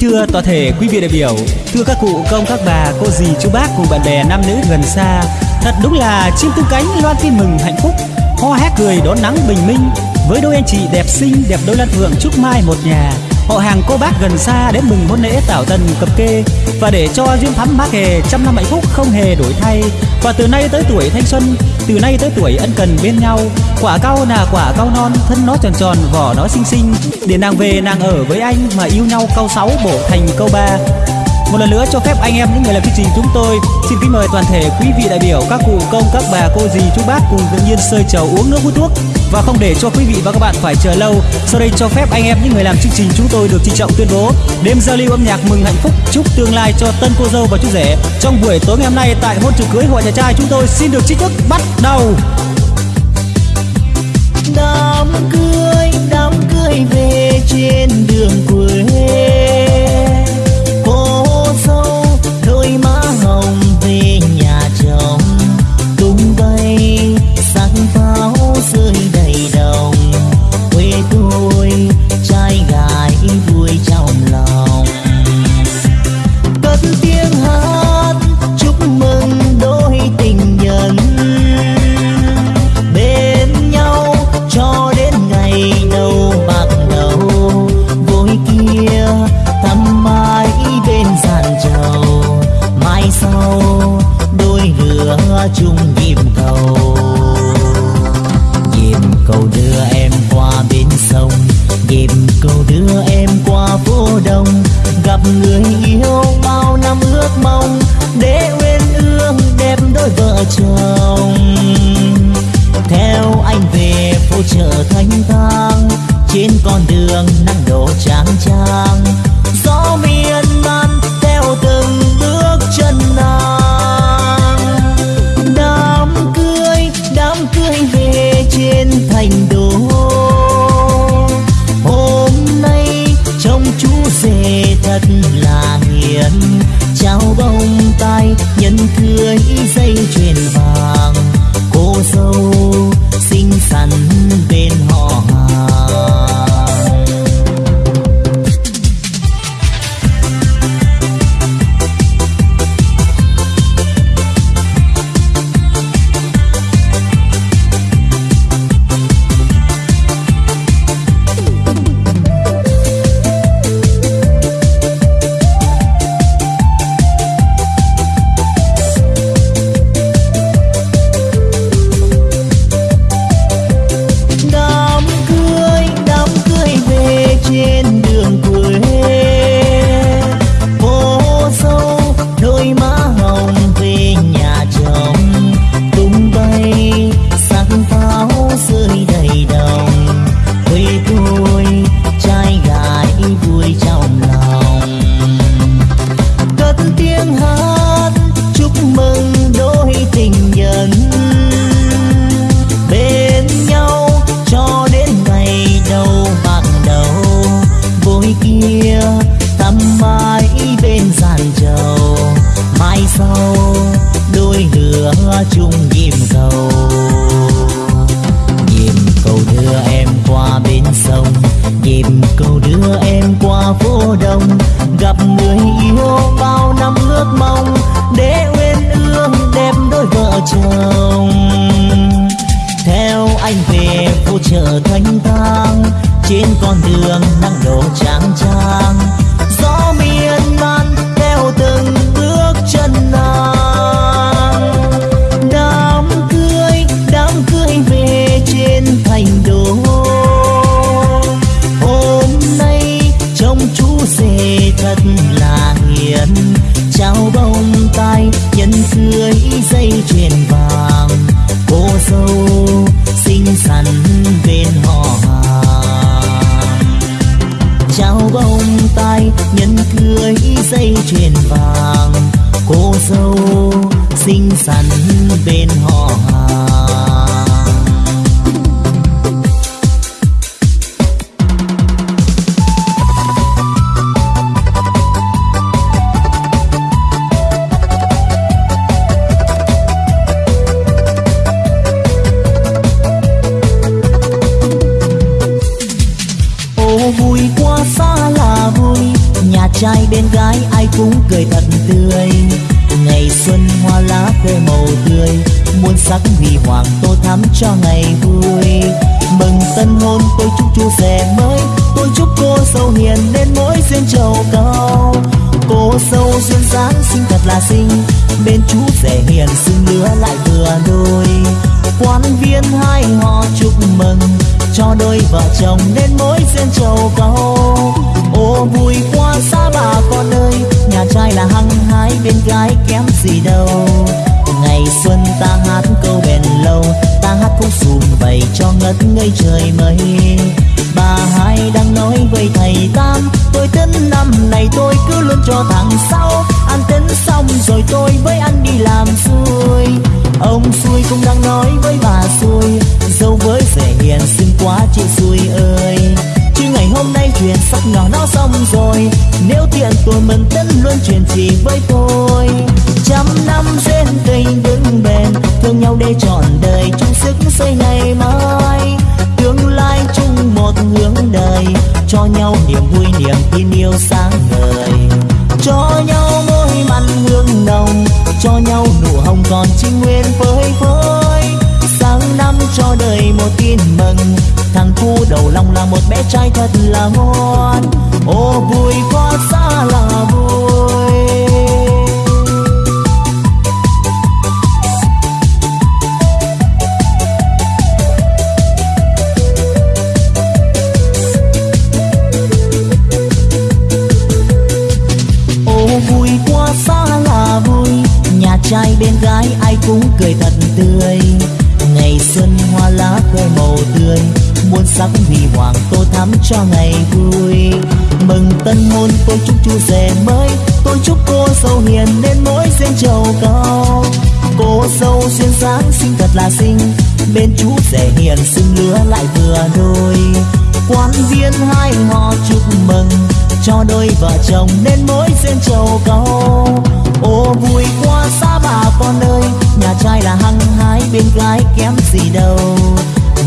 Kính thưa toàn thể quý vị đại biểu, thưa các cụ, công các bà, cô dì, chú bác cùng bạn bè nam nữ gần xa, thật đúng là chim tung cánh loan tin mừng hạnh phúc, ho hét cười đón nắng bình minh. Với đôi anh chị đẹp xinh đẹp đôi lan phượng chúc mai một nhà họ hàng cô bác gần xa đến mừng hôn lễ tảo tần cập kê. Và để cho duyên thắm bác hề trăm năm hạnh phúc không hề đổi thay. Và từ nay tới tuổi thanh xuân, từ nay tới tuổi ân cần bên nhau. Quả cau là quả cau non, thân nó tròn tròn, vỏ nó xinh xinh. Để nàng về nàng ở với anh mà yêu nhau câu sáu bổ thành câu ba. Một lần nữa cho phép anh em, những người làm chương trình chúng tôi, xin kính mời toàn thể quý vị đại biểu, các cụ, công, các bà, cô dì, chú bác cùng tự nhiên sơi chầu uống nước hút thuốc và không để cho quý vị và các bạn phải chờ lâu. Sau đây cho phép anh em những người làm chương trình chúng tôi được trịnh trọng tuyên bố. Đêm giao lưu âm nhạc mừng hạnh phúc, chúc tương lai cho tân cô dâu và chú rể. Trong buổi tối ngày hôm nay tại hôn trường cưới hội nhà trai, chúng tôi xin được chính thức bắt đầu. Đám cưới đám cưới về trên đường quê. Người yêu bao năm ước mong, để uyên ương đẹp đôi vợ chồng. Theo anh về phố chợ thanh thang, trên con đường nắng đổ trắng nhỏ nó xong rồi, nếu thiện tôi mình tính luôn chuyện gì với tôi. Trăm năm duyên tình vững bền, thương nhau để trọn đời, chung sức xây ngày mai. Tương lai chung một hướng đời, cho nhau niềm vui, niềm tin yêu sáng ngời. Cho nhau môi mặn hương nồng, cho nhau nụ hồng còn trinh nguyên phơi phới sáng năm cho đời một tin mừng, thằng cu đầu lòng là một bé trai thật là ngoan. Là xinh bên chú rể hiền xinh lứa lại vừa đôi. Quan viên hai họ chúc mừng, cho đôi vợ chồng nên mối duyên trầu cầu. Ô vui qua xa bà con ơi, nhà trai là hăng hái bên gái kém gì đâu.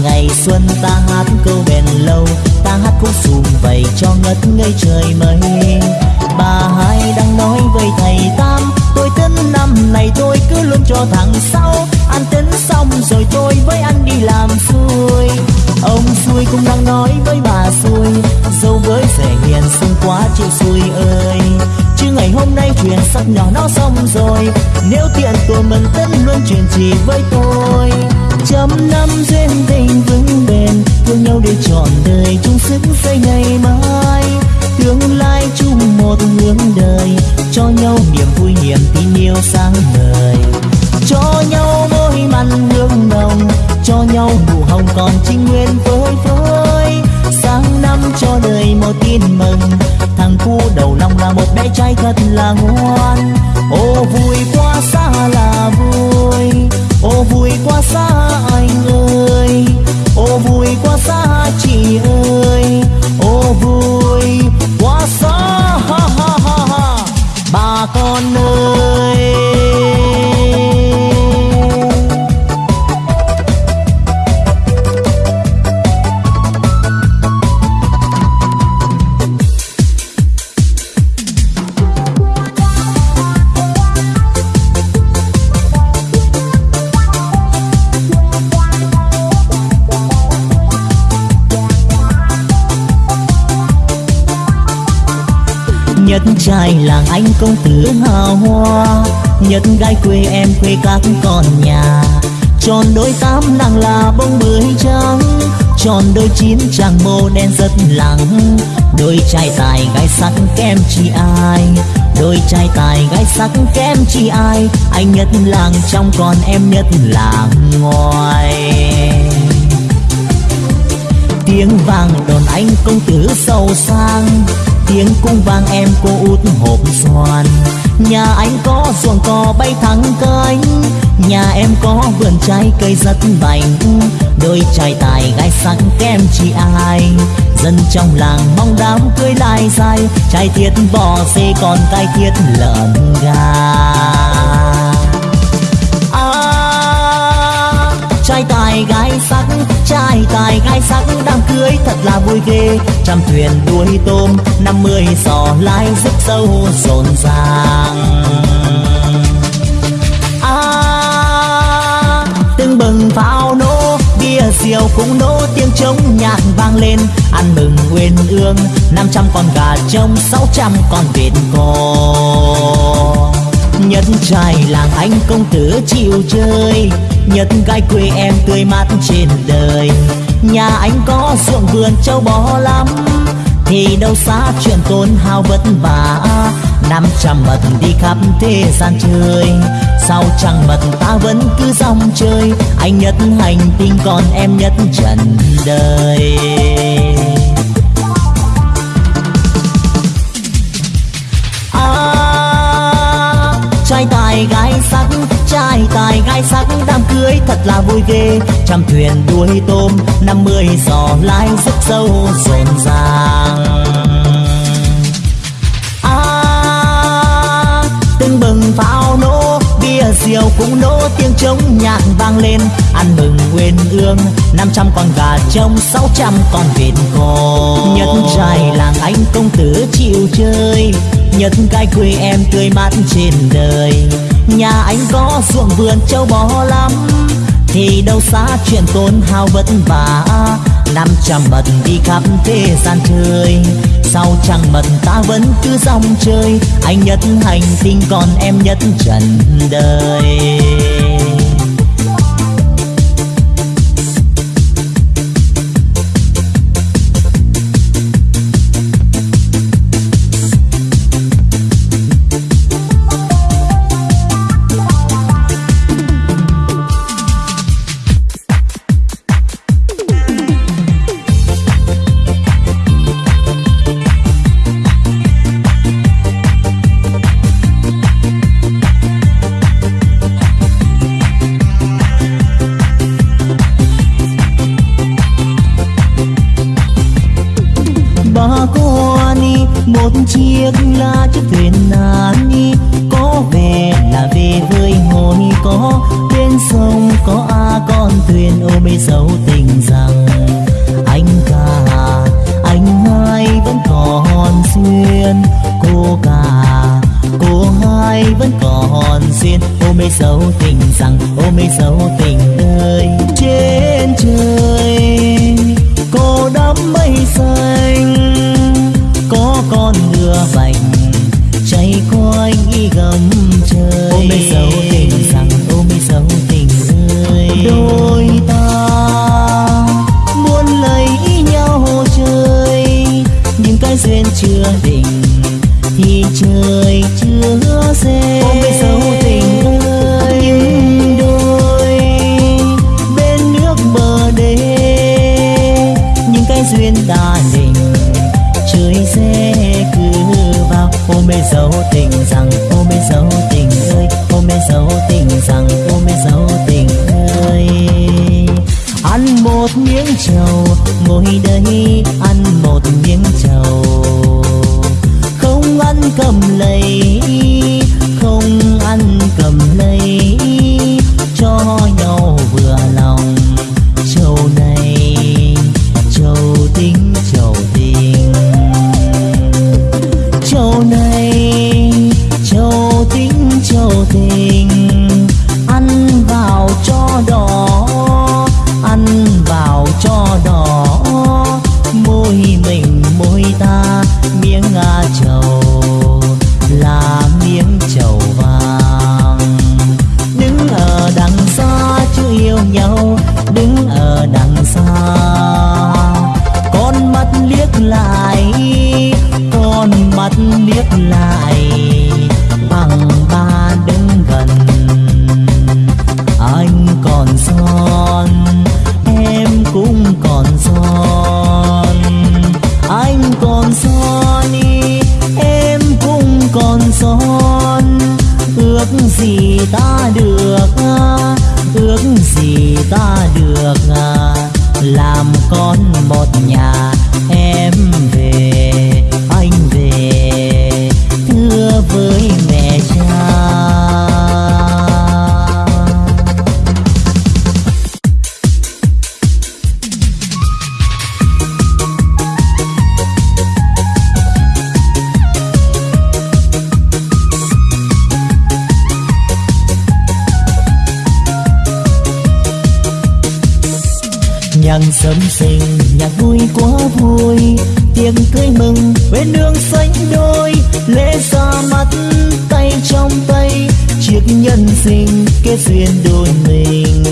Ngày xuân ta hát câu bền lâu, ta hát khúc sùm vầy cho ngất ngây trời mây. Bà hai đang nói với thầy tam, tôi tính năm này tôi cứ luôn cho thằng sau rồi tôi với anh đi làm xuôi. Ông xuôi cũng đang nói với bà xuôi. Dâu với rẻ hiền xinh quá chịu xuôi ơi. Chứ ngày hôm nay chuyện sắp nhỏ nó xong rồi. Nếu tiện tôi mình tất luôn chuyện gì với tôi. Trăm năm duyên tình vững bền, thương nhau để trọn đời chung sức xây ngày mai. Tương lai chung một hướng đời, cho nhau niềm vui niềm tin yêu sáng ngời. Hồng còn trinh nguyên vơi vơi sáng năm cho đời một tin mừng, thằng cu đầu lòng là một bé trai thật là ngoan. Ô vui quá xa là vui, ô vui quá xa nhất trai làng anh công tử hào hoa. Nhất gái quê em quê các con nhà. Tròn đôi tám nàng là bông bưởi trắng. Tròn đôi chín chàng mô đen rất lắng đôi trai tài gái sắc kem chi ai? Đôi trai tài gái sắc kem chi ai? Anh nhất làng trong còn em nhất làng ngoài. Tiếng vàng đồn anh công tử giàu sang tiếng cung vang em cô út hộp xoàn. Nhà anh có ruộng cò bay thẳng cánh nhà em có vườn trái cây rất bành đôi trai tài gái sắc kem chị ai dân trong làng mong đám cưới lai dài. Trai thiết bò dê còn cái thiết lợn gà. À, trai tài gái sắc trai tài gái sắc đám cưới thật là vui ghê. Trăm thuyền đuôi tôm năm mươi giò lái rất sâu rộn ràng. À, từng bừng pháo nổ bia rượu cũng nổ tiếng trống nhạc vang lên. Ăn mừng quên ương năm trăm con gà trông sáu trăm con vịt cò. Nhân trai làng anh công tử chịu chơi nhất gái quê em tươi mát trên đời. Nhà anh có ruộng vườn châu bò lắm. Thì đâu xa chuyện tốn hao vất vả. Năm trăm mật đi khắp thế gian chơi. Sao chẳng mật ta vẫn cứ dòng chơi. Anh nhất hành tinh còn em nhất trần đời. À, trai tài gái sắc trai tài gai sắc đám cưới thật là vui ghê. Trăm thuyền đuôi tôm năm mươi giò lái rất sâu rộn ràng. À, tưng bừng pháo nổ bia rượu cũng nổ tiếng trống nhạc vang lên. Ăn mừng quên ương năm trăm con gà trông sáu trăm con vịt cò nhất trai làng anh công tử chịu chơi nhất cái quê em tươi mát trên đời nhà anh có ruộng vườn châu bò lắm, thì đâu xa chuyện tốn hao vất vả. Năm trăm mật đi khắp thế gian chơi, sau chẳng mật ta vẫn cứ dòng chơi. Anh nhất hành tinh còn em nhất trần đời. ra chiếc thuyền nan đi có về là về với hồi có. Bên sông có a à con thuyền ôm mê dấu tình rằng. Anh cả anh hai vẫn còn duyên. Cô cả cô hai vẫn còn duyên ôm mê dấu tình nàng sớm sinh nhạc vui quá vui. Tiếng cưới mừng bên đường xanh đôi. Lễ ra mắt, tay trong tay, chiếc nhân sinh kết duyên đôi mình.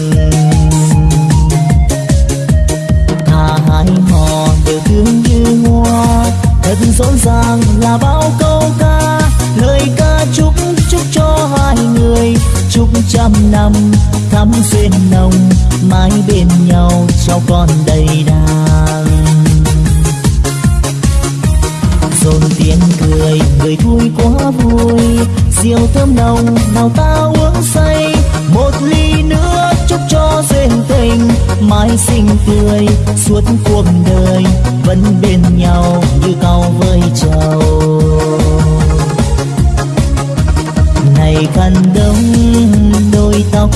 Thà hai hò đều thương như hoa, thật rộn ràng là bao câu ca. chúc trăm năm, thắm duyên nồng, mãi bên nhau, cháu con đầy đàn. Dồn tiếng cười, người vui quá vui, rượu thơm nồng, nào ta uống say. Một ly nữa chúc cho duyên tình, mãi xinh tươi, suốt cuộc đời vẫn bên nhau như cao với trầu. ngày khăn đông đôi tóc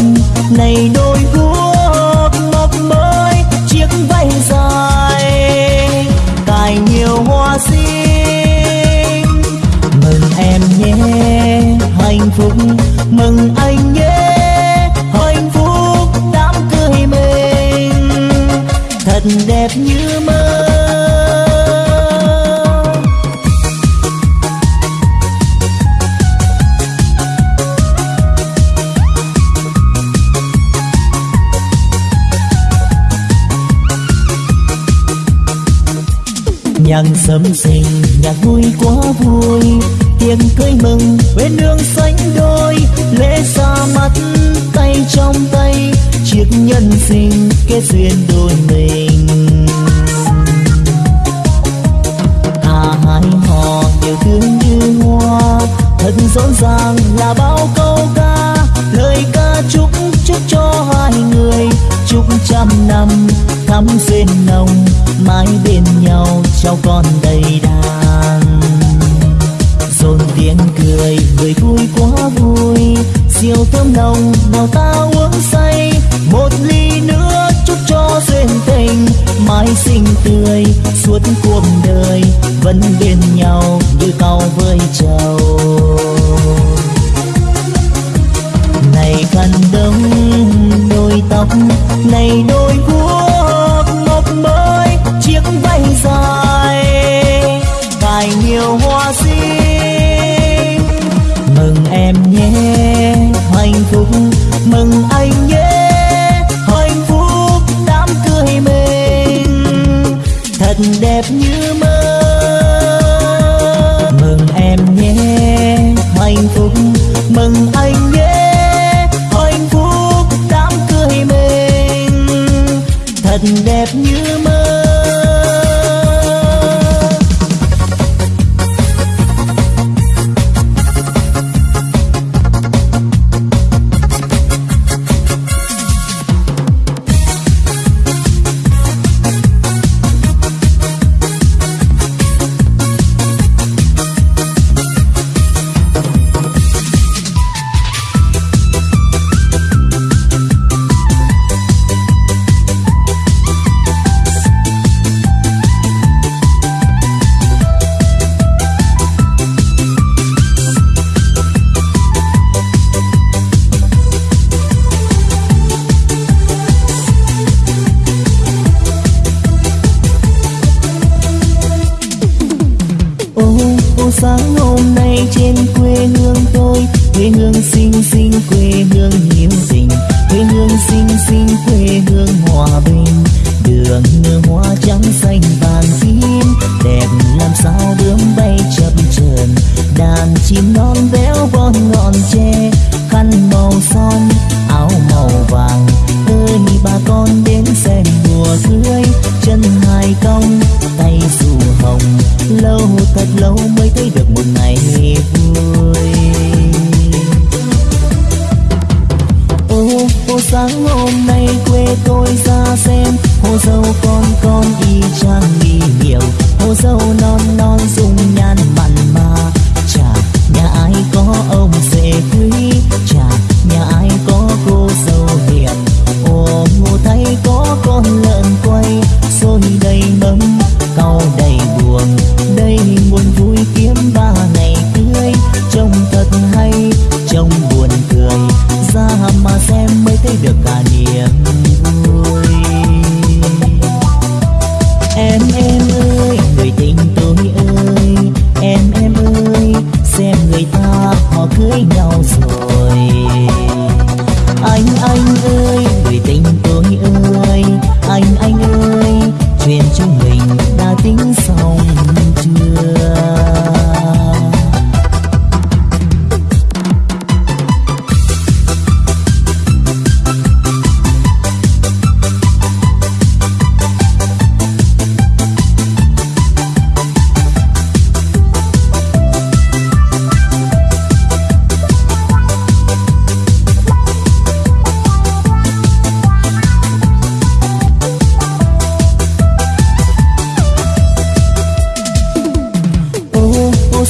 này đôi guốc mập mới chiếc váy dài, cài nhiều hoa xinh mừng em nhé, hạnh phúc, mừng anh nhé, hạnh phúc đám cưới mình. Thật đẹp như mơ. something.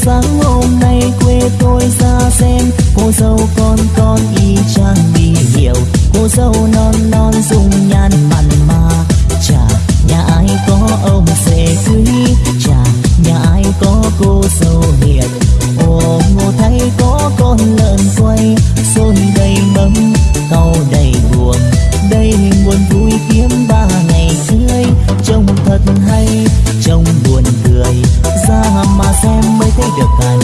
sáng hôm nay quê tôi ra xem. Cô dâu con con y chang đi hiểu. Cô dâu non non dùng nhan mặn mà. Chả, nhà ai có ông sẽ cưới. Chả, nhà ai có cô dâu hiền. Ồ ngô thấy có con lợn quay. Xôn đầy mâm, cau đầy buồn. Đây buồn vui kiếm ba ngày cưới trông thật hay. your.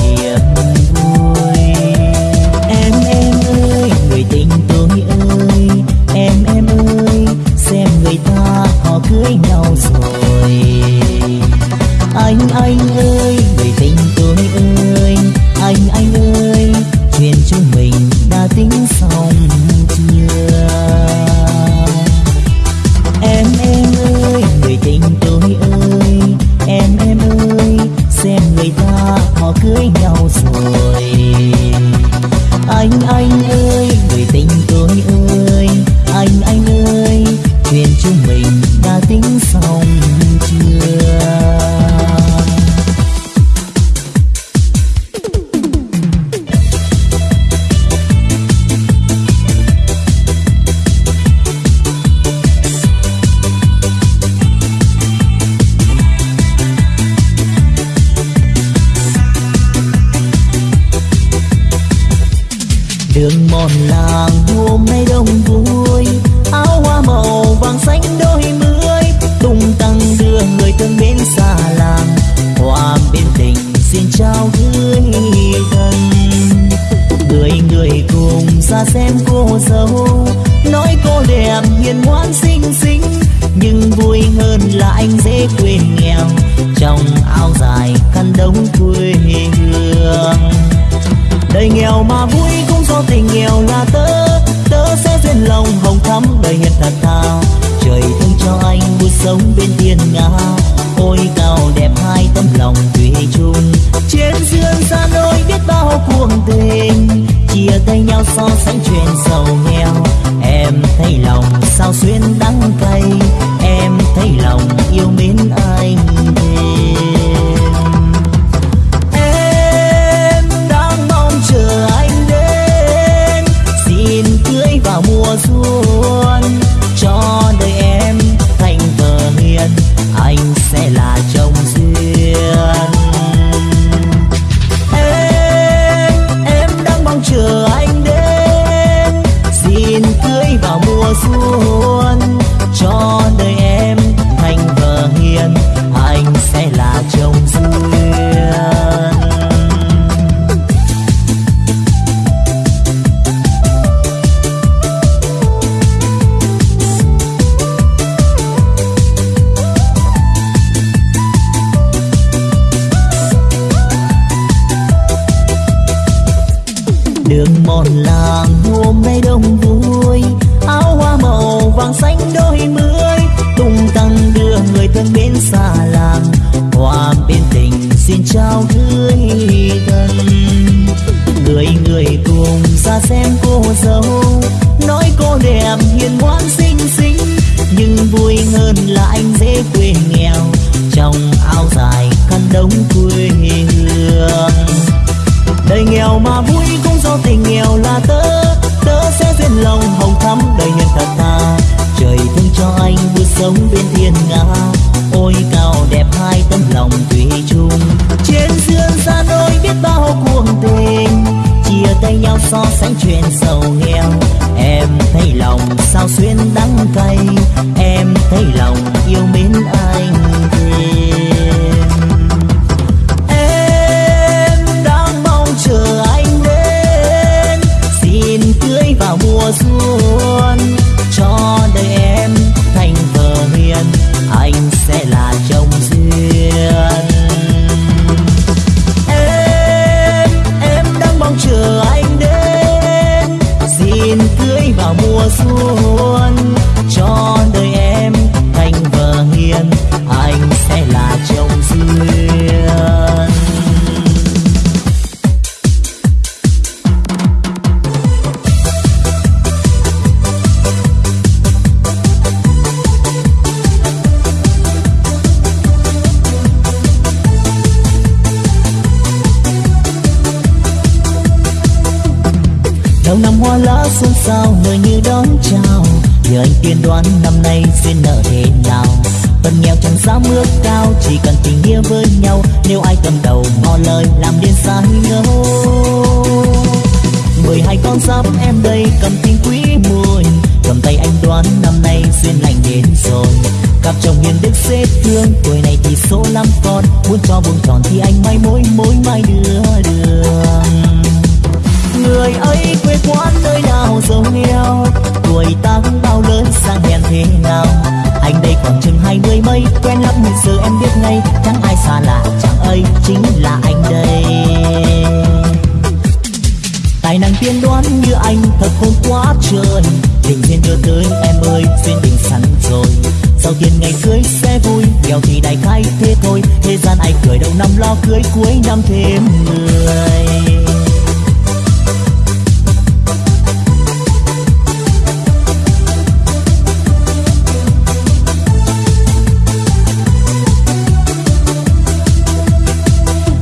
Cưới năm thêm người.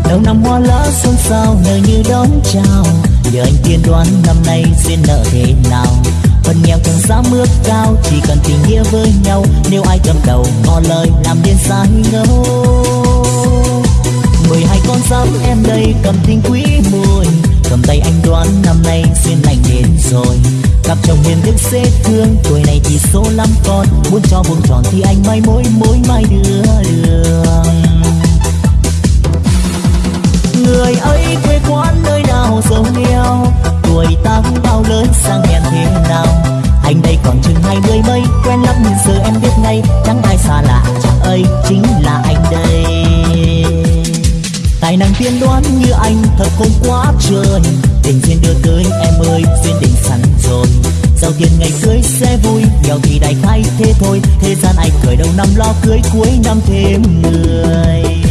Đầu năm hoa lá xuân sao nở như đón chào, nhờ anh tiên đoán năm nay duyên nợ thế nào. Phần nghèo chẳng dám ước cao, chỉ cần tình nghĩa với nhau. Nếu ai cầm đầu ngỏ lời, làm điên sai ngâu mười hai con giáp em đây, cầm tình quý mùi cầm tay anh đoán năm nay duyên lành đến rồi. Cặp chồng hiền đức dễ thương, tuổi này thì số lắm con. Muốn cho vuông tròn thì anh mai mối mối mai đưa đường người ấy quê quán nơi nào giàu nghèo tuổi ta bao lớn, sang hèn thế nào? Anh đây còn chừng hai mươi mấy, quen lắm nhưng giờ em biết ngay, chẳng ai xa lạ, chẳng ấy chính là anh đây tài năng tiên đoán như anh, thật khôn quá trời tình duyên đưa tới em ơi, duyên định sẵn rồi giàu tiền ngày cưới sẽ vui, nghèo thì đại khai thế thôi. Thế gian ai cười đầu năm lo cưới, cuối năm thêm người.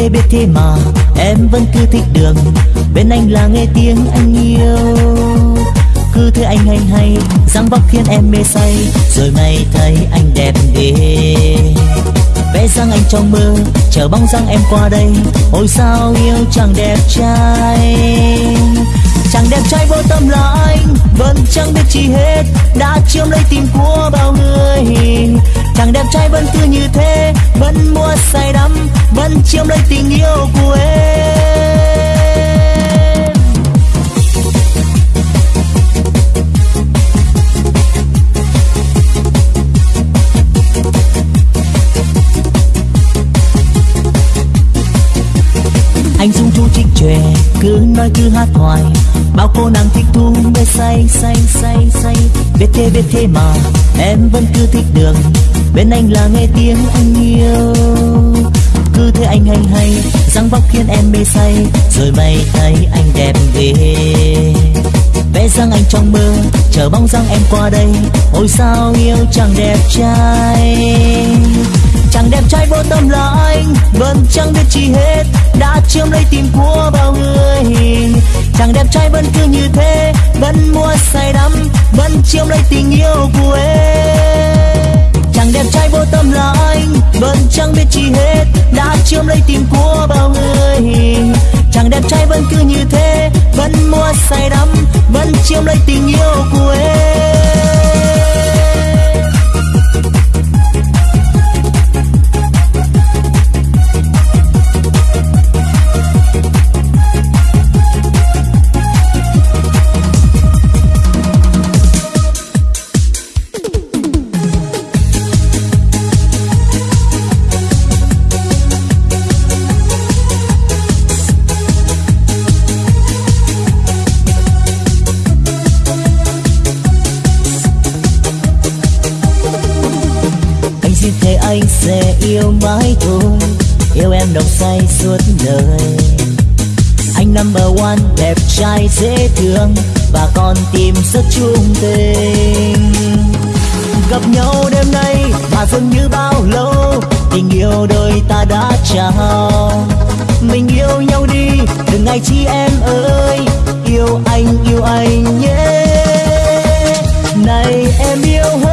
Thế biết thế mà, em vẫn cứ thích đường. Bên anh là nghe tiếng anh yêu. Cứ thế anh hay hay, dáng vóc khiến em mê say. Rồi mày thấy anh đẹp ghê. Vẽ dáng anh trong mơ, chờ bóng dáng em qua đây. Ôi sao yêu chàng đẹp trai. Chàng đẹp trai vô tâm là anh, vẫn chẳng biết chi hết. Đã chiếm lấy tim của bao người. Chàng đẹp trai vẫn cứ như thế, vẫn mua say đắm vẫn chiếm lấy tình yêu của em. Anh dung chú trích chòe cứ nói cứ hát hoài bao cô nàng thích thú mê say say say say. Biết thế biết thế mà em vẫn cứ thích đường, bên anh là nghe tiếng anh yêu anh hay hay, dáng vóc khiến em mê say. Rồi mày thấy anh đẹp ghê. Vẽ dáng anh trong mơ, chờ bóng dáng em qua đây. Ôi sao yêu chàng đẹp trai. Chàng đẹp trai vô tâm là anh, vẫn chẳng biết chi hết. Đã chiếm lấy tim của bao người. Chàng đẹp trai vẫn cứ như thế, vẫn mua say đắm, vẫn chiếm lấy tình yêu của em. Chàng đẹp trai vô tâm là anh vẫn chẳng biết chi hết, đã chiếm lấy tim của bao người. Chàng đẹp trai vẫn cứ như thế, vẫn mua say đắm, vẫn chiếm lấy tình yêu của em. Nồng say suốt đời. Anh number one, đẹp trai, dễ thương, và con tim rất chung tình. Gặp nhau đêm nay mà dường như bao lâu, tình yêu đôi ta đã trao. Mình yêu nhau đi, đừng ngày chi em ơi. Yêu anh yêu anh nhé. Này em yêu hơn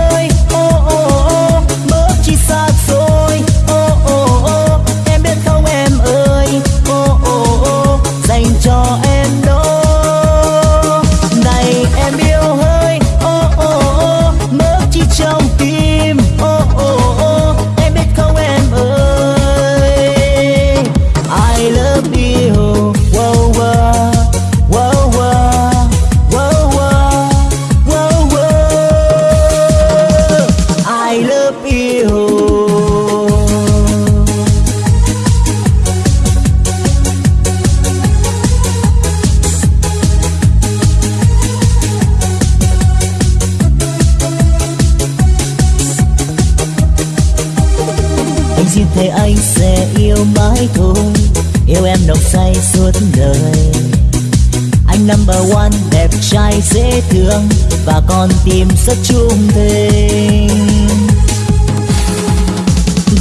thương và còn tìm rất chung tình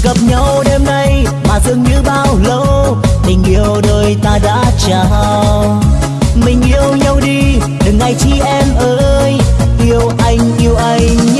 gặp nhau đêm nay mà dường như bao lâu, tình yêu đôi ta đã trao. Mình yêu nhau đi, đừng ngại chi em ơi, yêu anh yêu anh.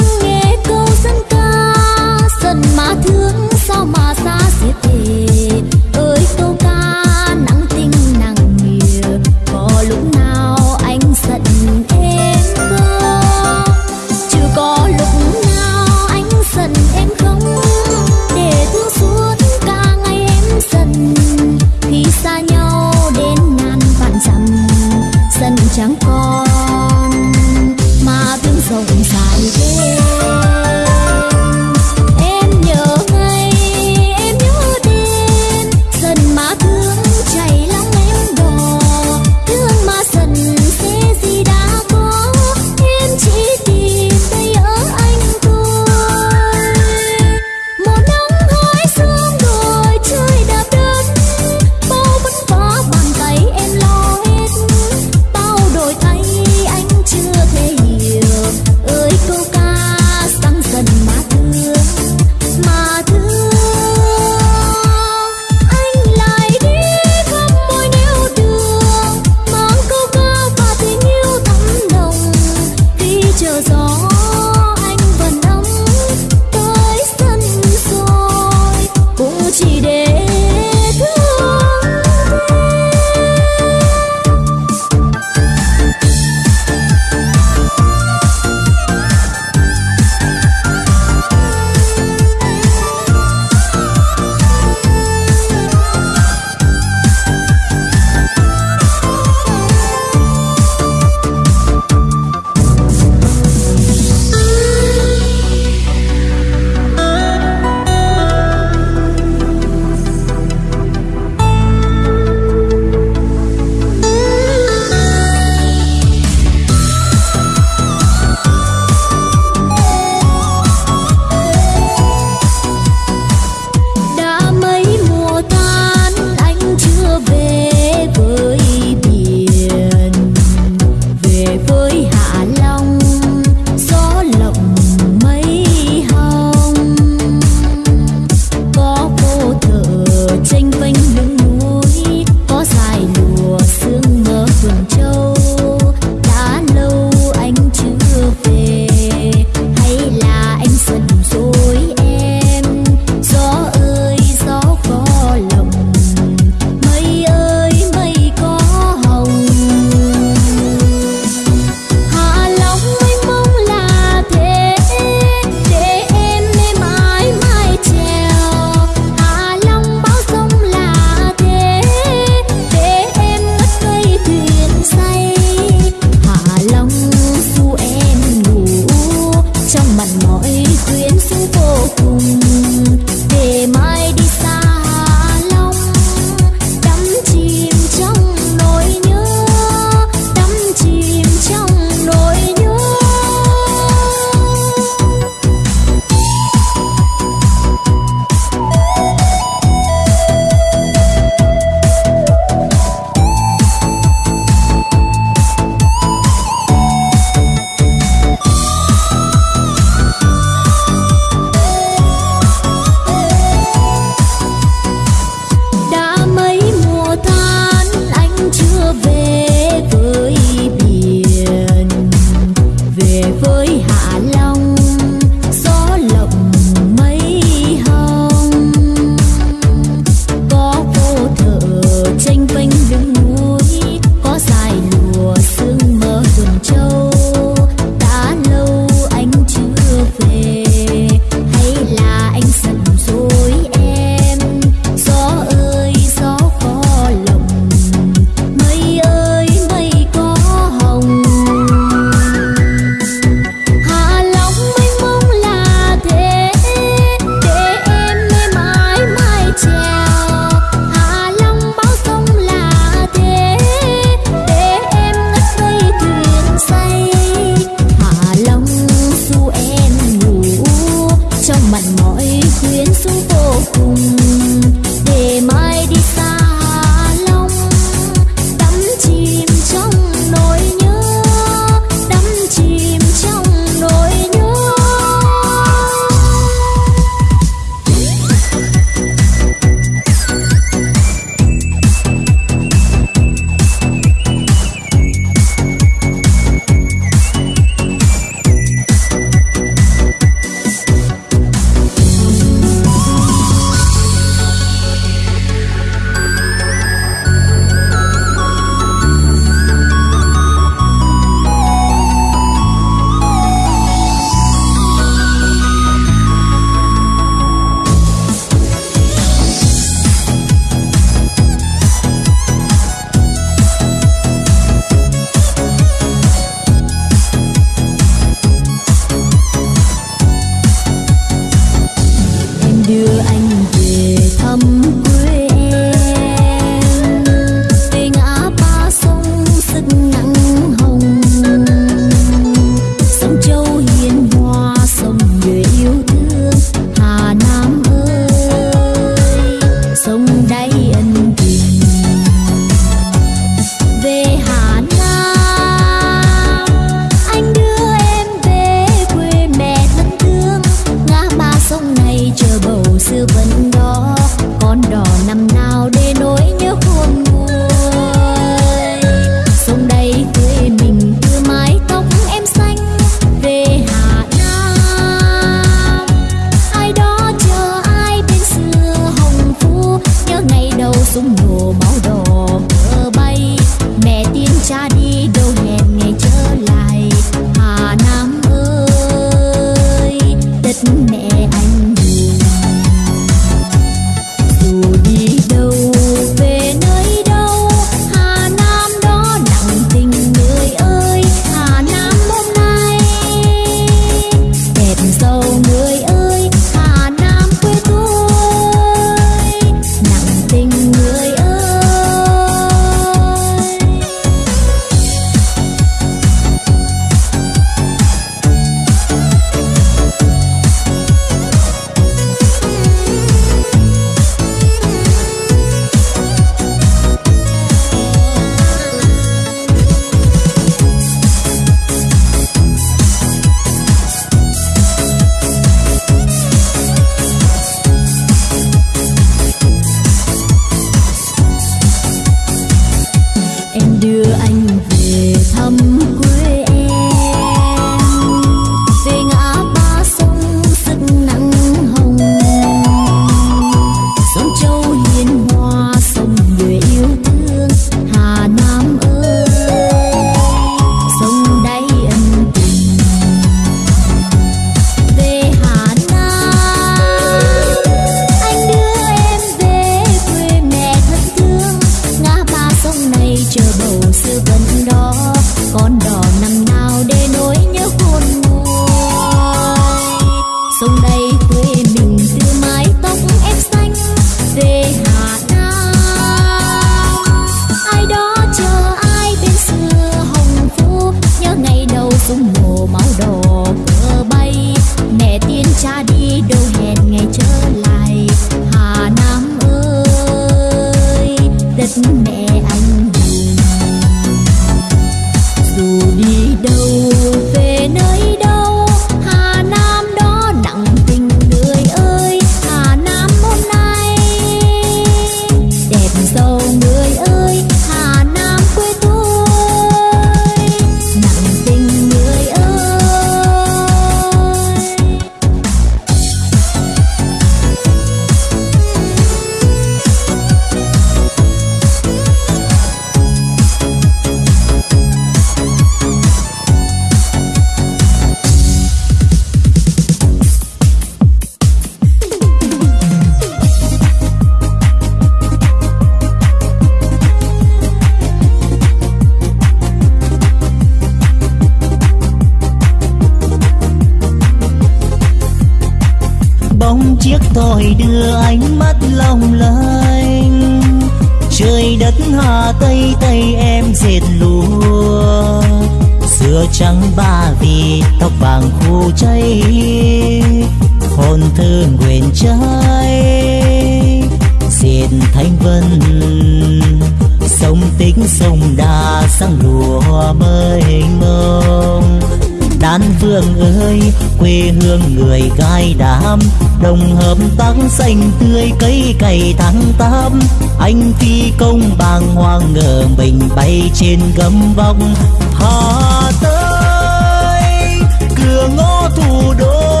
Ngày tháng tám, anh phi công bàng hoàng ngờ mình bay trên gấm vong. Hà tới cửa ngõ thủ đô,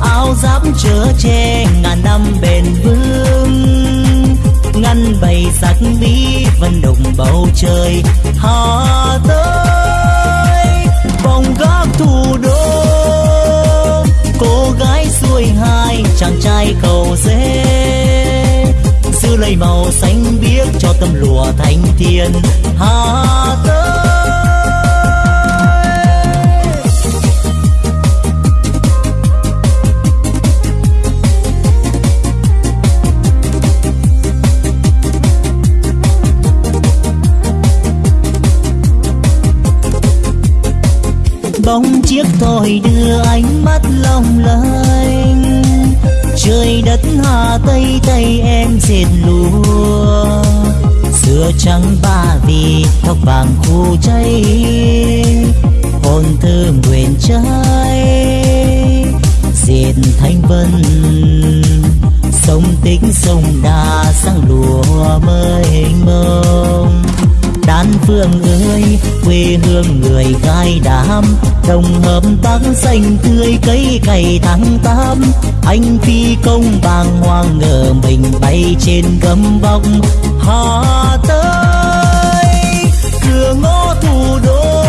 áo giáp chở che ngàn năm bền vững. Ngăn bầy sắc mỹ vân đồng bầu trời. Hà tới màu xanh biếc cho tâm lụa thanh thiên. Hai hương ơi, quê hương người gai đám đồng hợp tác xanh tươi cây cày tháng tám. Anh phi công bàng hoàng ngờ mình bay trên gấm vóc hà tới cửa ngõ thủ đô.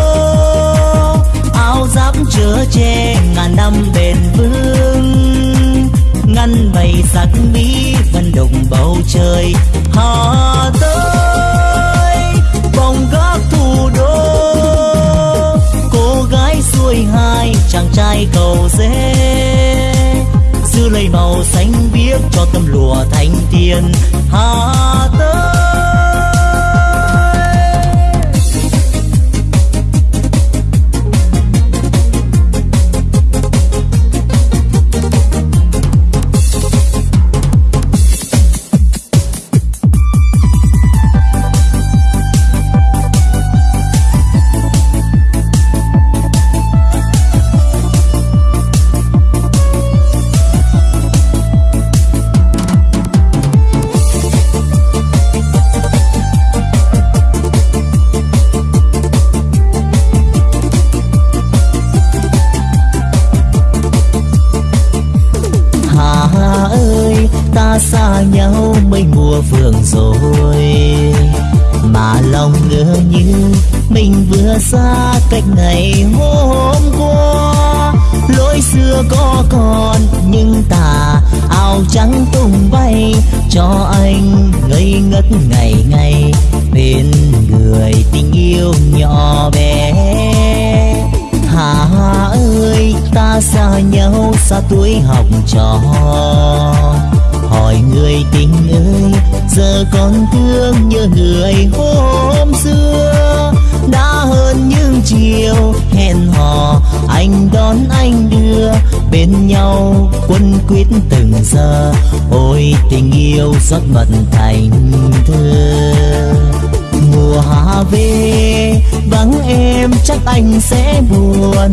Áo giáp chở che ngàn năm bền vững. Ngăn bầy sắc mỹ vân đồng bầu trời. Hà tới chàng trai cầu dễ giữ lấy màu xanh biếc cho tâm lụa thanh tiền hà tới anh anh đưa bên nhau quân quyết từng giờ. Ôi, tình yêu rót mật thành thơ. Mùa hạ về, vắng em, chắc anh sẽ buồn.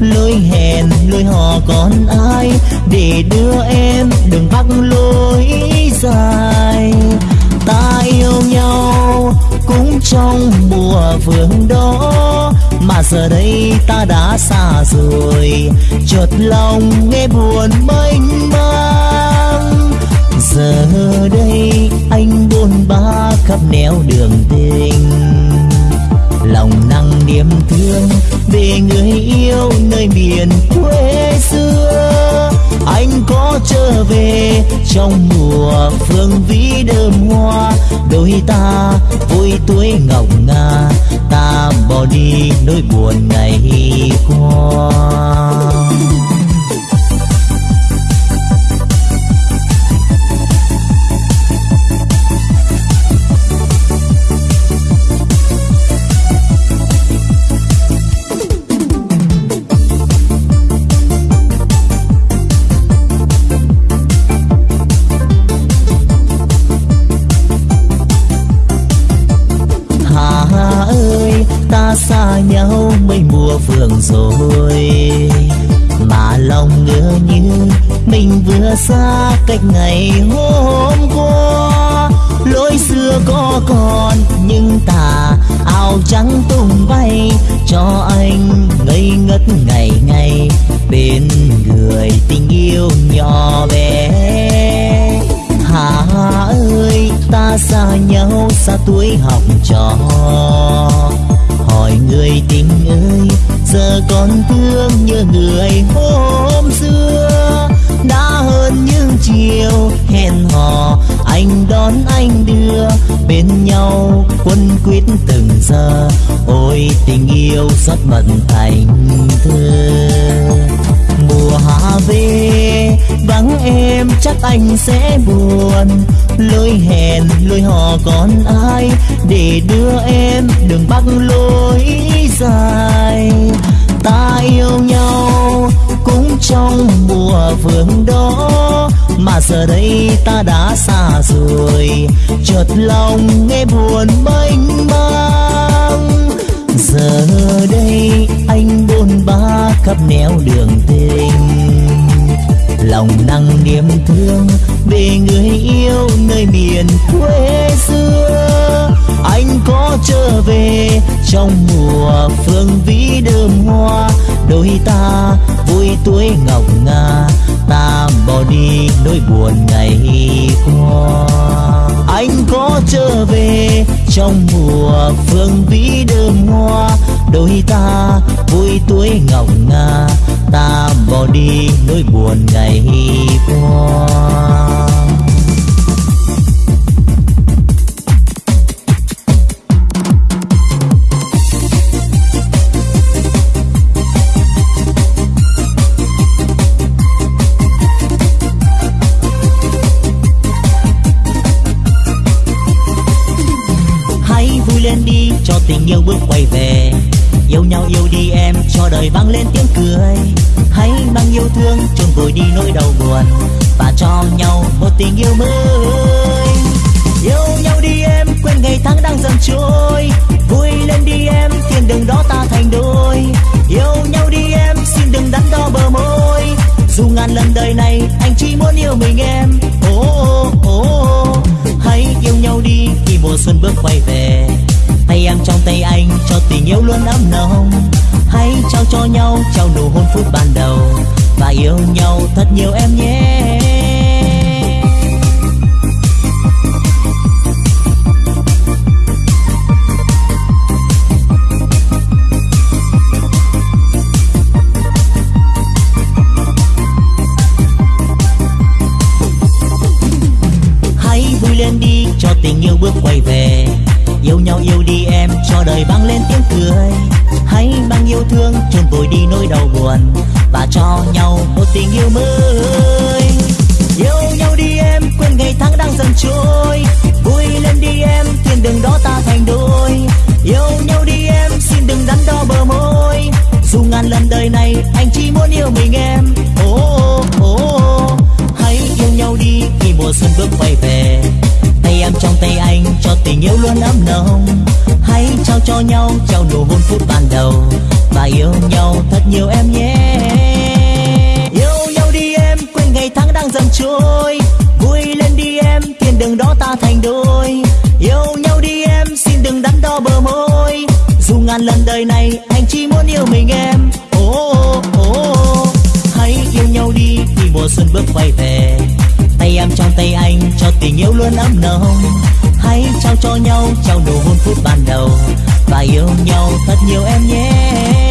Lối hẹn lối hò còn ai để đưa em đường bắc lối dài? Ta yêu nhau cũng trong mùa vườn đó mà giờ đây ta đã xa rồi, chợt lòng nghe buồn mênh mang. Giờ đây anh buồn ba khắp nẻo đường tình. Lòng nặng niềm thương về người yêu nơi miền quê xưa. Anh có trở về trong mùa phương vĩ đơm hoa, đôi ta vui tuổi ngọc ngà ta bỏ đi nỗi buồn ngày qua. Sáng tung bay, cho anh ngây ngất ngày ngày bên người tình yêu nhỏ bé. Hà ơi, ta xa nhau xa tuổi học trò, hỏi người tình ơi, giờ còn thương như người hôm xưa. Đã hơn những chiều hẹn hò, anh đón anh đưa bên nhau quân quyết từng giờ. Ôi, tình yêu rất bận thành thơ. Mùa hạ về, vắng em chắc anh sẽ buồn. Lối hẹn lối hò còn ai để đưa em đường bắc lối dài? Ta yêu nhau cũng trong mùa vườn đó, mà giờ đây ta đã xa rồi. Chợt lòng nghe buồn mênh mang giờ đây, anh bôn ba khắp nẻo đường tình. Lòng nặng niềm thương về người yêu nơi miền quê xưa. Anh có trở về trong mùa phương vĩ đơm hoa. Đôi ta vui tuổi ngọc ngà, ta bỏ đi nỗi buồn ngày qua anh có trở về trong mùa phương vĩ đơm hoa. Đôi ta vui tuổi ngọc ngà, ta bỏ đi nỗi buồn ngày qua. Đời vang lên tiếng cười hãy mang yêu thương chôn vùi đi nỗi đau buồn và cho nhau một tình yêu mới. Yêu nhau đi em quên ngày tháng đang dần trôi. Vui lên đi em thiên đường đó ta thành đôi. Yêu nhau đi em xin đừng đắn đo bờ môi. Dù ngàn lần đời này anh chỉ muốn yêu mình em. Oh, oh, oh. hãy yêu nhau đi khi mùa xuân bước quay về. Tay em trong tay anh cho tình yêu luôn ấm nồng hãy trao cho nhau, trao nụ hôn phút ban đầu. Và yêu nhau thật nhiều em nhé. Yêu mới. Yêu nhau đi em quên ngày tháng đang dần trôi. Lên đi em thiên đường đó ta thành đôi. Yêu nhau đi em xin đừng đắn đo bờ môi. Dù ngàn lần đời này anh chỉ muốn yêu mình em. Ô oh, oh, oh, hãy yêu nhau đi khi mùa xuân bước quay về. Tay em trong tay anh cho tình yêu luôn ấm nồng. Hãy trao cho nhau trao nụ hôn phút ban đầu. Và yêu nhau thật nhiều em nhé. Trôi. Vui lên đi em thiên đường đó ta thành đôi. Yêu nhau đi em xin đừng đắn đo bờ môi. Dù ngàn lần đời này anh chỉ muốn yêu mình em. Ô oh, oh, oh. hãy yêu nhau đi khi mùa xuân bước quay về. Tay em trong tay anh cho tình yêu luôn ấm nồng. Hãy trao cho nhau trao nụ hôn phút ban đầu. Và yêu nhau thật nhiều em nhé.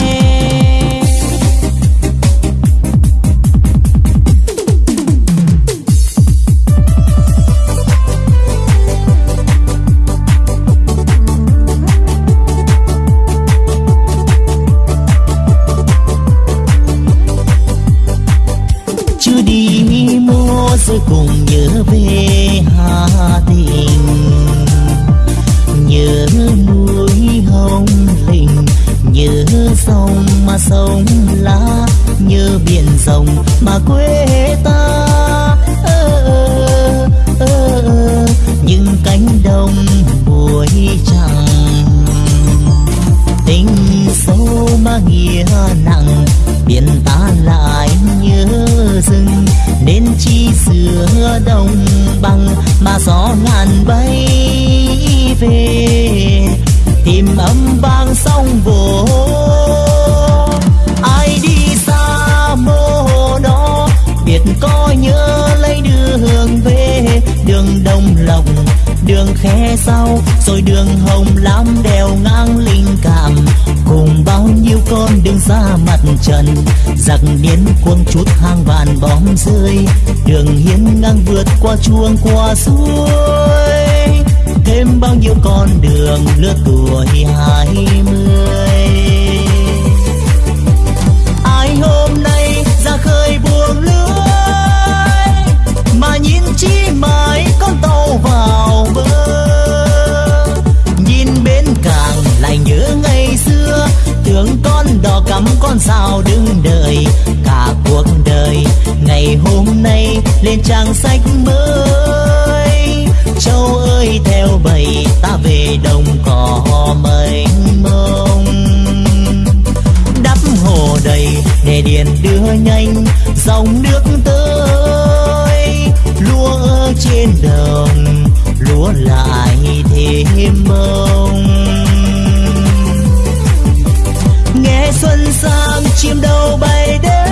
Cùng nhớ về Hà Tình nhớ núi hồng linh nhớ sông mà sông lá nhớ biển rồng mà quê ta. Ơ, ơ, ơ, những cánh đồng buổi trăng tình sâu mà nghĩa xưa đồng bằng mà gió ngàn bay về. Tìm âm vang sông vỗ ai đi xa mô đó biết có nhớ lấy đường về. Đường đông lòng đường khe sau, rồi đường hồng lam đèo ngang linh con ra mặt trần. Giặc điên cuồng chút hang vạn bom rơi. Đường hiến ngang vượt qua chuông qua suối. Thêm bao nhiêu con đường lứa tuổi hai mươi. Con sao đứng đợi cả cuộc đời. Ngày hôm nay lên trang sách mới, châu ơi, theo bầy ta về đồng cỏ mênh mông. Đắp hồ đầy để điện đưa nhanh, dòng nước tới, lúa ở trên đồng, lúa lại thêm mông. Xuân sang, chim đầu bay đến.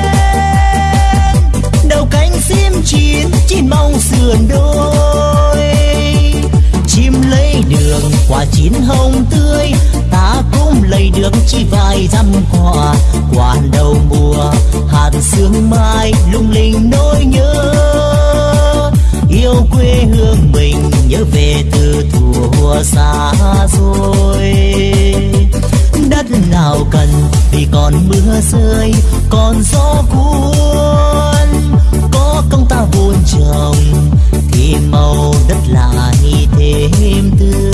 Đầu cánh sim chín chín mong sườn đôi. Chim lấy đường, quả chín hồng tươi. Ta cũng lấy được chỉ vài dăm quả. Quả đầu mùa, hạt sương mai lung linh nỗi nhớ. Yêu quê hương mình, nhớ về từ thuở xa rồi đất nào cần thì còn mưa rơi, còn gió cuốn. Có công ta vun trồng thì màu đất lại thêm tươi.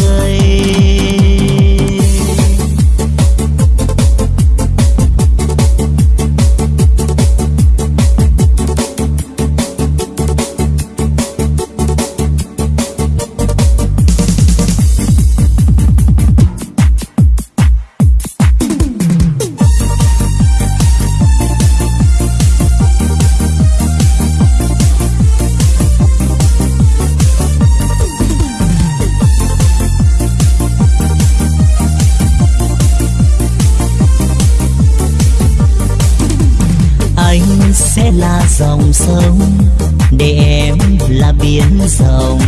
Dòng sông để em là biển rộng.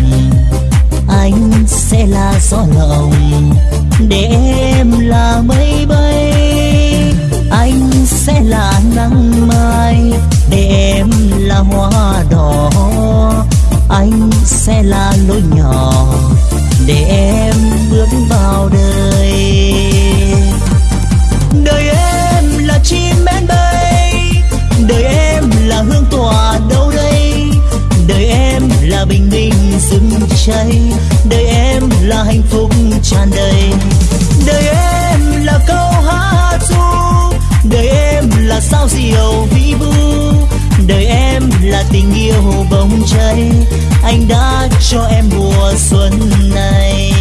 Anh sẽ là gió lộng để em là mây bay. Anh sẽ là nắng mai để em là hoa đỏ. Anh sẽ là lối nhỏ để em bước vào đời. cháy. Đời em là hạnh phúc tràn đầy. Đời em là câu hát ru. Đời em là sao diều vĩ vu đời em là tình yêu bông cháy. Anh đã cho em mùa xuân này.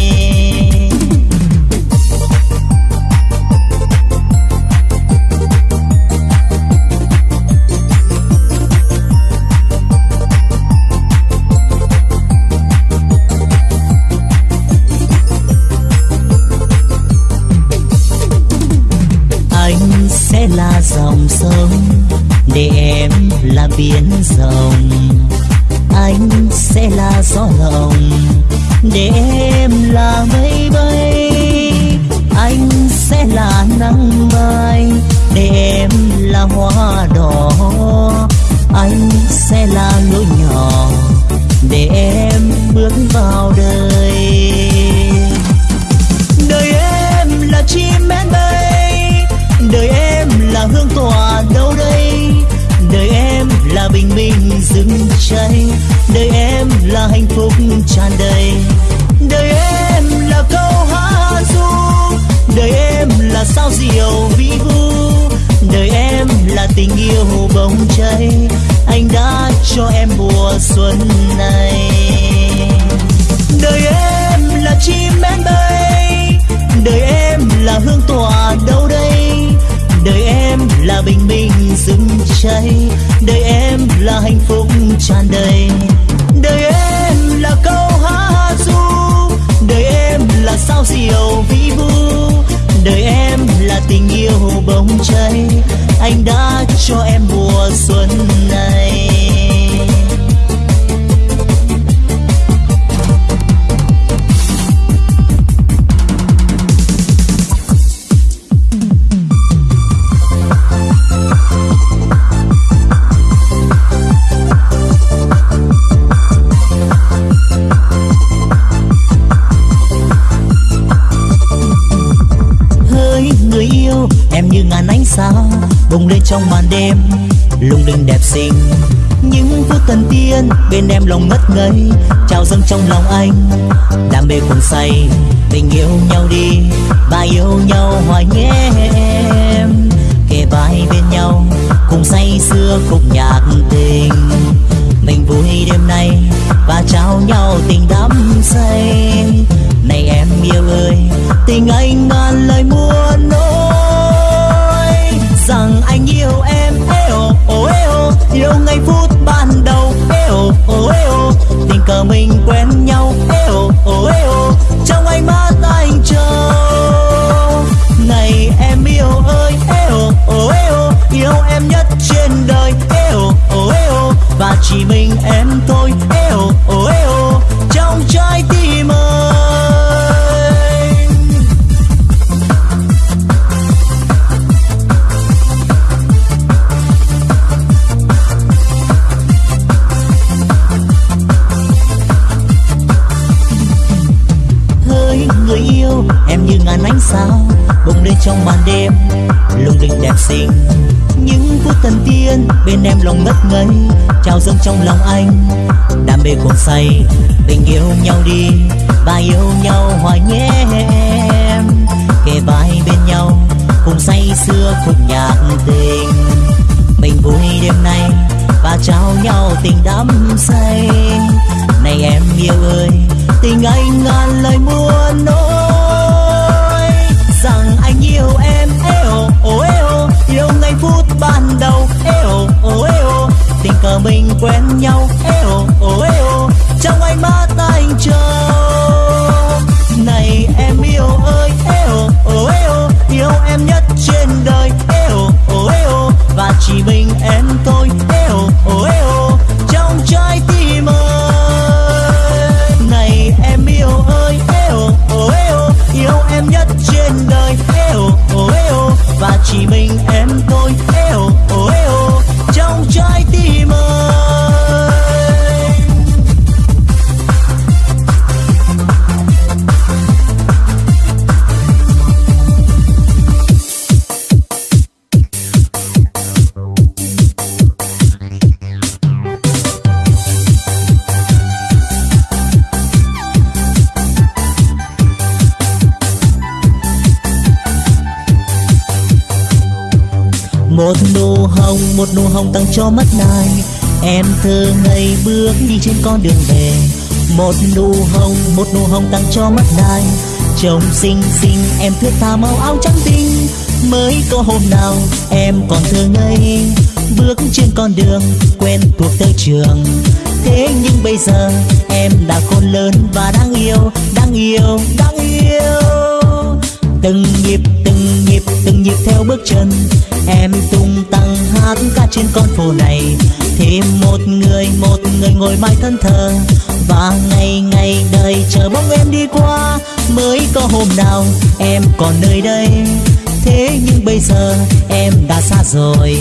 Tình yêu bồng cháy. Anh đã cho em mùa xuân này. Đời em là chim én bay. Đời em là hương tỏa đâu đây. Đời em là bình minh rừng cháy. Đời em là hạnh phúc tràn đầy. Đời em là câu hát ru đời em là sao diệu vĩ vu. Đời em là tình yêu bồng cháy anh đã cho em mùa xuân này. Trong màn đêm. Lung linh đẹp xinh, những phút thần tiên, bên em lòng ngất ngây, trao dâng trong lòng anh. Đam mê cuồng say, tình yêu nhau đi, và yêu nhau hoài nhé em kề vai bên nhau, cùng say xưa khúc nhạc tình. Mình vui đêm nay, và trao nhau tình đắm say. Này em yêu ơi, tình anh ngàn lời mua rằng anh yêu em. Eo ô eo yêu ngay phút ban đầu. Eo ô eo tình cờ mình quen nhau. Eo ô eo trong ánh mắt anh chờ. Này em yêu ơi. Eo ô eo yêu em nhất trên đời. Eo ô eo và chỉ mình em thôi. Khúc nhạc tình. Mình vui đêm nay, và trao nhau tình đắm say. Này em yêu ơi, tình anh ngàn lời muôn nói. Rằng anh yêu em, eo ô eo. Yêu ngay phút ban đầu, eo ô eo. Tình cờ mình quen nhau, eo ô em tôi. Eo ô eo, trong trái tim ơi. Này, em yêu ơi. Eo ô eo, yêu em nhất trên đời. Eo ô eo, và chỉ mình em tôi. eo một nụ hồng, một nụ hồng tặng cho mắt này em thơ ngây bước đi trên con đường về. Một nụ hồng, một nụ hồng tặng cho mắt này trông xinh xinh, em thướt tha màu áo trắng tinh. Mới có hôm nào em còn thơ ngây. Bước trên con đường, quen thuộc tới trường. Thế nhưng bây giờ, em đã khôn lớn và đang yêu đang yêu đang yêu. Từng nhịp từng nhịp từng nhịp theo bước chân em tung tăng hát ca trên con phố này. Thêm một người một người ngồi mãi thân thờ. Và ngày ngày đời chờ bóng em đi qua. Mới có hôm nào em còn nơi đây. Thế nhưng bây giờ em đã xa rồi.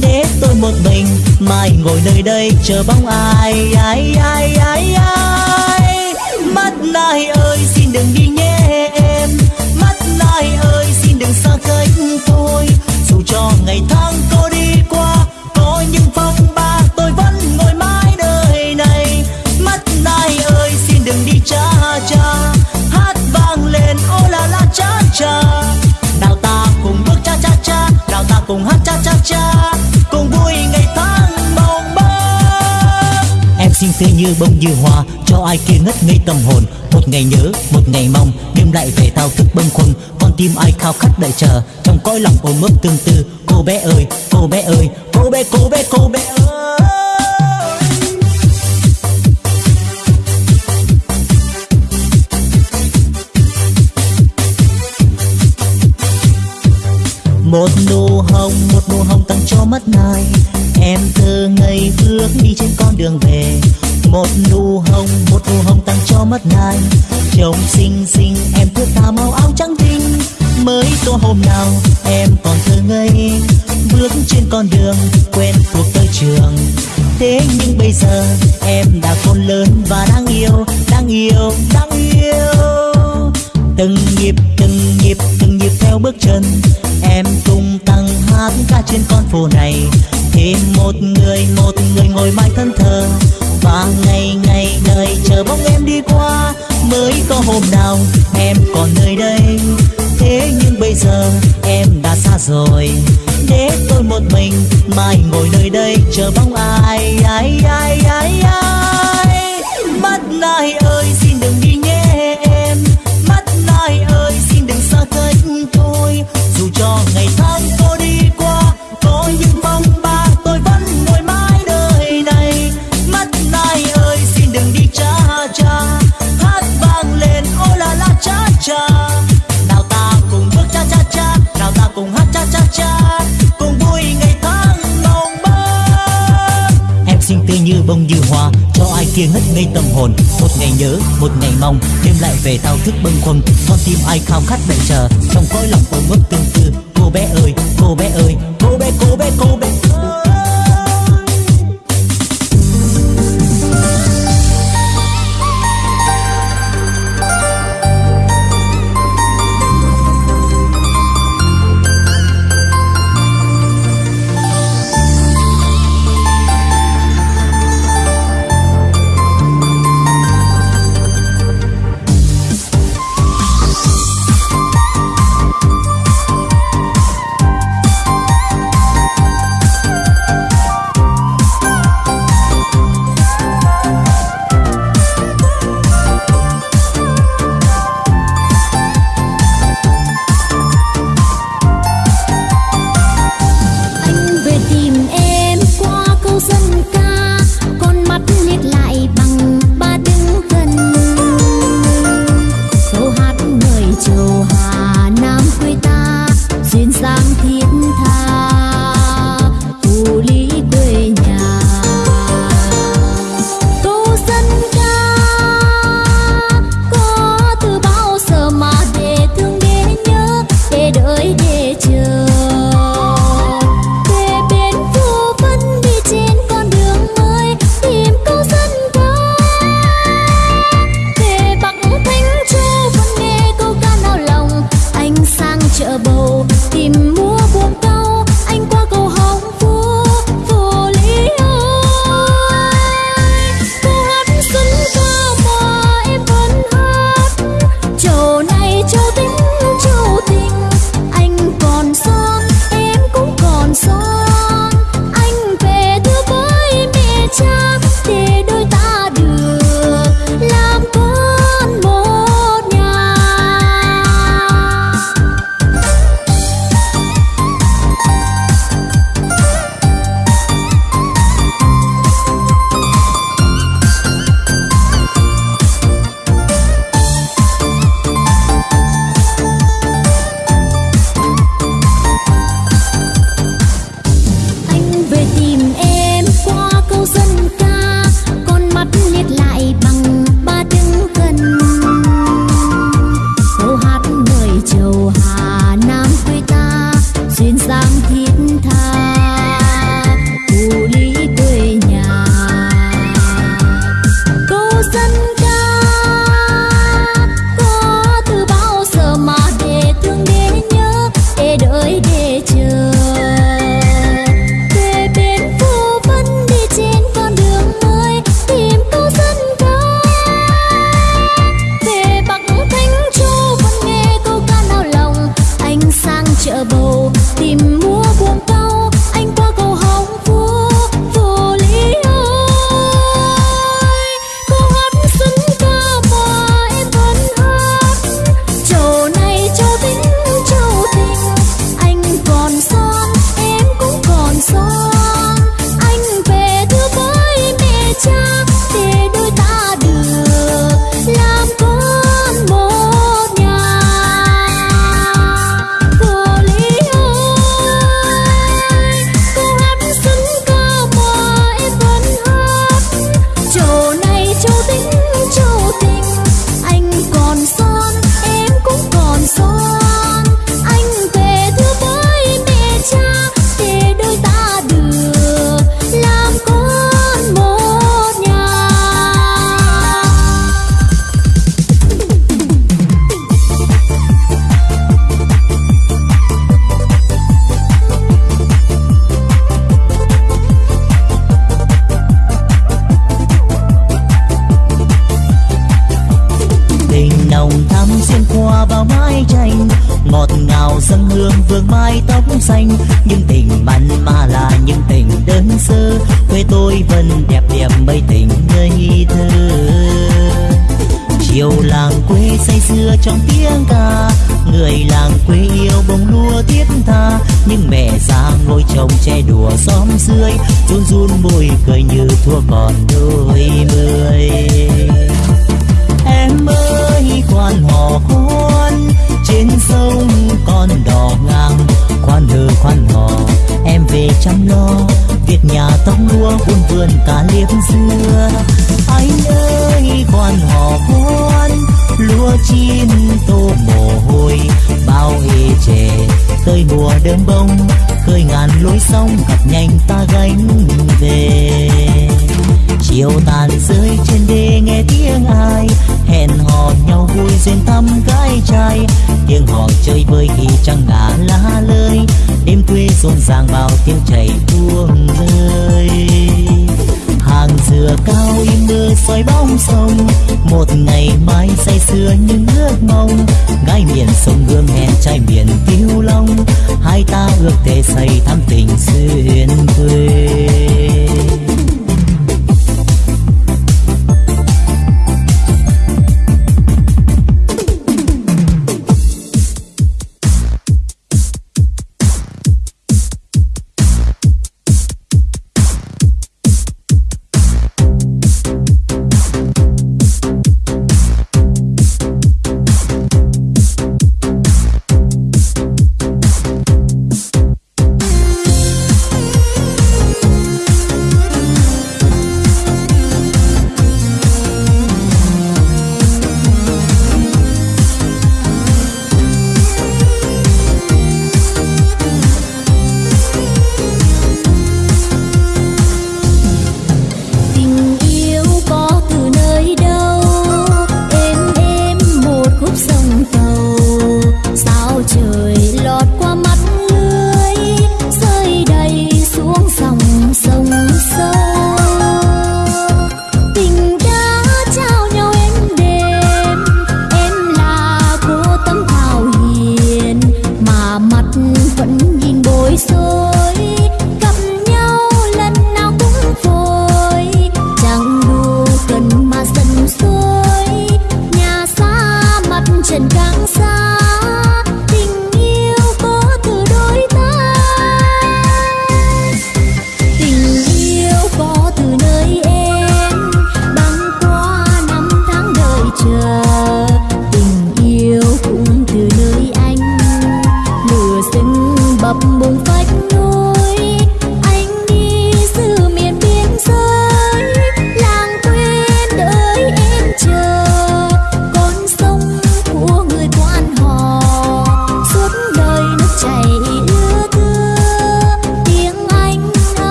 Để tôi một mình mai ngồi nơi đây chờ bóng ai ai ai ai ai. Mắt nai ơi, xin đừng đi nhé em. Mắt nai ơi, xin đừng xa cách tôi ngày tháng có đi qua, có những phong ba, tôi vẫn ngồi mãi đời này. Mắt nai ơi, xin đừng đi cha cha. Hát vang lên, ô la la cha cha. Nào ta cùng bước cha cha cha nào ta cùng hát cha cha cha. Cùng vui ngày tháng mong mơ em xinh tươi như bông như hoa, cho ai kia ngất ngây tâm hồn. Một ngày nhớ, một ngày mong, đêm lại về thao thức bâng khuâng. Con tim ai khao khát đợi chờ, trong cõi lòng ôm ấp tương tư cô bé ơi, cô bé ơi, cô bé cô bé cô bé ơi. Một nụ hồng, một nụ hồng tặng cho mắt này em thơ ngày bước đi trên con đường về. Một nụ hồng, một nụ hồng tặng cho mắt này trông xinh xinh, em thước tha màu áo trắng tinh mới có hôm nào em còn thơ ngây, bước trên con đường quen thuộc tới trường. Thế nhưng bây giờ em đã khôn lớn và đang yêu đang yêu đang yêu. Từng nhịp từng nhịp từng nhịp theo bước chân, em tung tăng hát ca trên con phố này. Thêm một người một người ngồi mãi thân thờ, và ngày ngày đời chờ bóng em đi qua. Mới có hôm nào em còn nơi đây thế nhưng bây giờ em đã xa rồi. Để tôi một mình mai ngồi nơi đây chờ bóng ai ai ai ai ai. Mắt nai ơi, xin đừng đi nhé em. Mắt nai ơi, xin đừng xa cách tôi. Dù cho ngày tháng có đi qua, có những mong ba tôi vẫn ngồi mãi đời này. Mắt nai ơi, xin đừng đi cha cha. Hát vang lên, ô la la cha cha. Bông như hoa, cho ai kia ngất ngây tâm hồn. Một ngày nhớ, một ngày mong, đêm lại về thao thức bâng khuâng. Con tim ai khao khát đợi chờ, trong cõi lòng ôm ấp tương tư. Cô bé ơi, cô bé ơi, cô bé cô bé cô bé.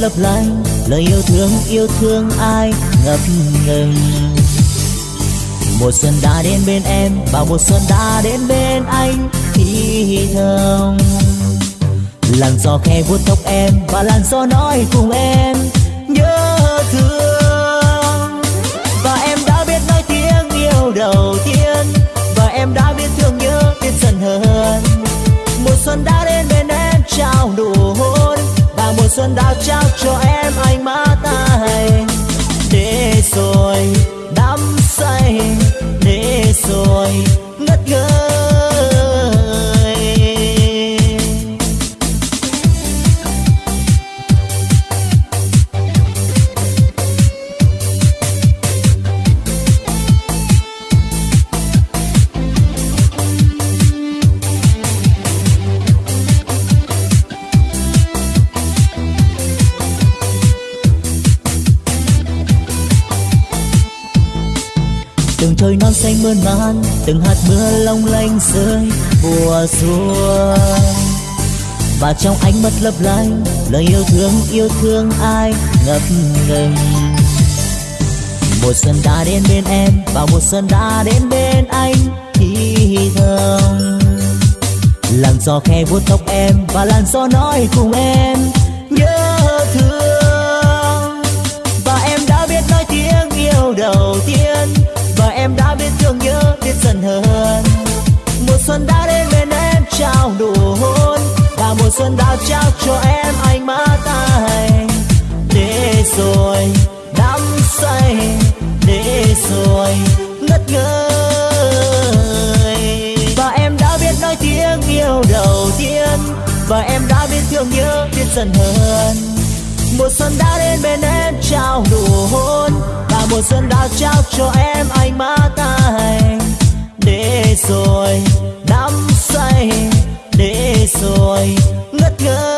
Lấp lánh, lời yêu thương yêu thương ai ngập ngừng. Mùa xuân đã đến bên em và mùa xuân đã đến bên anh thì thầm làn gió khe vuốt tóc em và làn gió nói cùng em, nhớ thương. Và em đã biết nói tiếng yêu đầu tiên, và em đã biết thương nhớ biết dần hơn. Mùa xuân đã đến bên em trao nụ hôn mùa xuân đã trao cho em ánh mắt ai để rồi đắm say, để rồi mắt lấp lánh, lời yêu thương yêu thương ai ngập ngừng. Mùa xuân đã đến bên em và mùa xuân đã đến bên anh, thì thầm. Làn gió khe vuốt tóc em và làn gió nói cùng em, nhớ thương. Và em đã biết nói tiếng yêu đầu tiên, và em đã biết thương nhớ biết dần hơn. Mùa xuân đã đến bên em trao nụ hôn là mùa xuân đã trao cho em ánh mắt anh để rồi đắm say, để rồi, ngất ngây và em đã biết nói tiếng yêu đầu tiên. Và em đã biết thương nhớ biết dần hơn. Mùa xuân đã đến bên em trao nụ hôn. Và mùa xuân đã trao cho em ánh mắt anh để rồi đắm say để rồi ngất ngây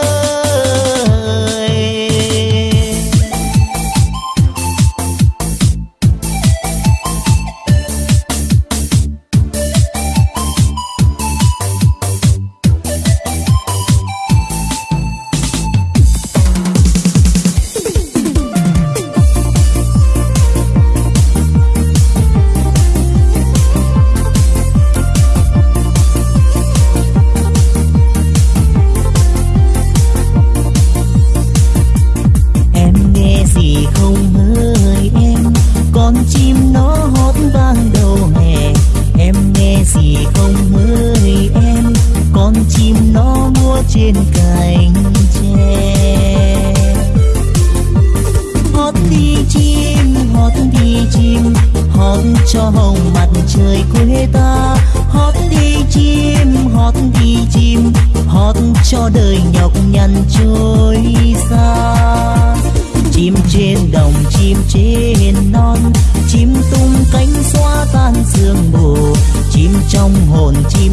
hồn chi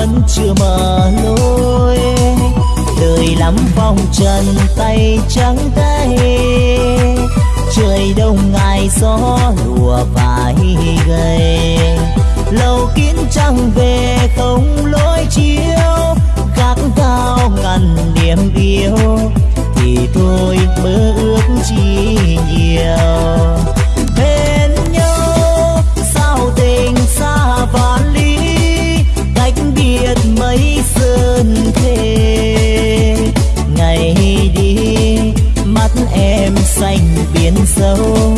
vẫn chưa mở lối. Đời lắm vòng trần tay trắng tay. Trời đông ngày gió lùa vài gầy. Lâu kín trăng về không lối chiếu. Gác cao ngăn niềm yêu. Thì thôi mơ ước chi nhiều. xanh biển sâu.